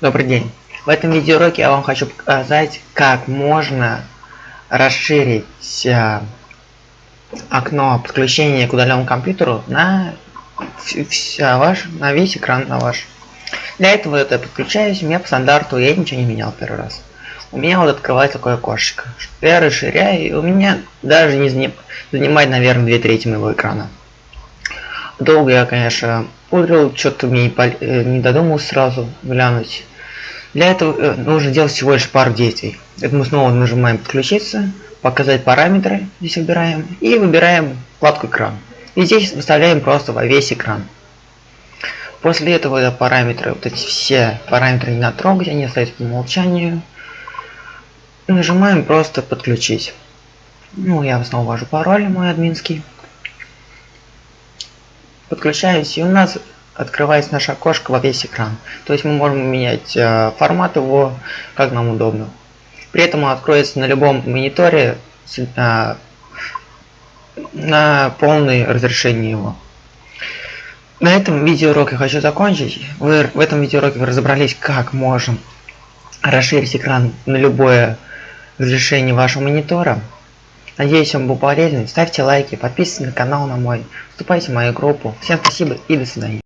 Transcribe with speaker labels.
Speaker 1: Добрый день. В этом видеоуроке я вам хочу показать, как можно расширить э, окно подключения к удаленному компьютеру на, вся ваш, на весь экран на ваш. Для этого это подключаюсь, у меня по стандарту, я ничего не менял первый раз. У меня вот открывается такое окошечко. Я расширяю, и у меня даже не занимает, наверное, две трети моего экрана. Долго я, конечно, пудрил, что-то мне не, э, не додумался сразу глянуть. Для этого э, нужно делать всего лишь пару действий. Это мы снова нажимаем подключиться, показать параметры, здесь выбираем, и выбираем вкладку экран. И здесь выставляем просто во весь экран. После этого это параметры, вот эти все параметры не надо трогать, они остаются по умолчанию. Нажимаем просто подключить. Ну, я снова ввожу пароль мой админский. Подключаюсь, и у нас открывается наше окошко во весь экран. То есть мы можем менять э, формат его, как нам удобно. При этом он откроется на любом мониторе э, на полное разрешение его. На этом видеоурок я хочу закончить. Вы, в этом видеоуроке вы разобрались, как можем расширить экран на любое разрешение вашего монитора. Надеюсь, вам был полезен. Ставьте лайки, подписывайтесь на канал на мой, вступайте в мою группу. Всем спасибо и до свидания.